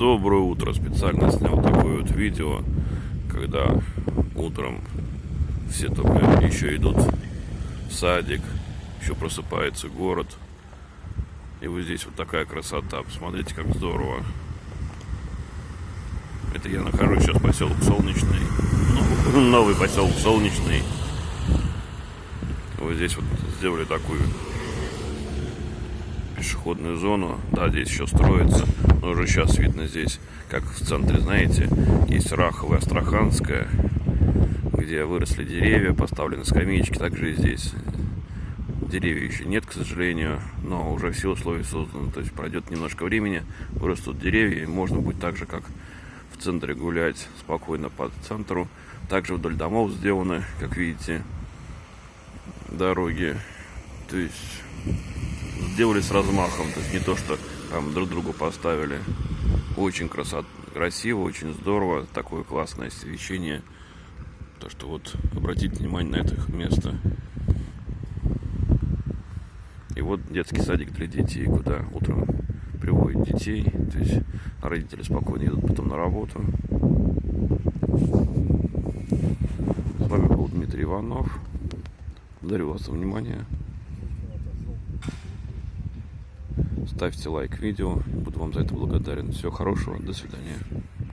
Доброе утро. Специально снял такое вот видео, когда утром все только еще идут в садик, еще просыпается город. И вот здесь вот такая красота. Посмотрите, как здорово. Это я нахожусь сейчас поселок Солнечный. Новый, новый поселок Солнечный. Вот здесь вот сделали такую пешеходную зону. Да, здесь еще строится. Но уже сейчас видно здесь, как в центре, знаете, есть Раховая, Астраханская, где выросли деревья, поставлены скамеечки. Также и здесь деревьев еще нет, к сожалению, но уже все условия созданы. То есть пройдет немножко времени, вырастут деревья, и можно будет так же, как в центре гулять спокойно по центру. Также вдоль домов сделаны, как видите, дороги. То есть сделали с размахом, то есть не то, что там друг другу поставили. Очень красот, красиво, очень здорово, такое классное освещение. То, что вот обратите внимание на это место. И вот детский садик для детей, куда утром приводят детей. То есть родители спокойно идут потом на работу. С вами был Дмитрий Иванов. Благодарю вас за внимание. Ставьте лайк видео. Буду вам за это благодарен. Всего хорошего. До свидания.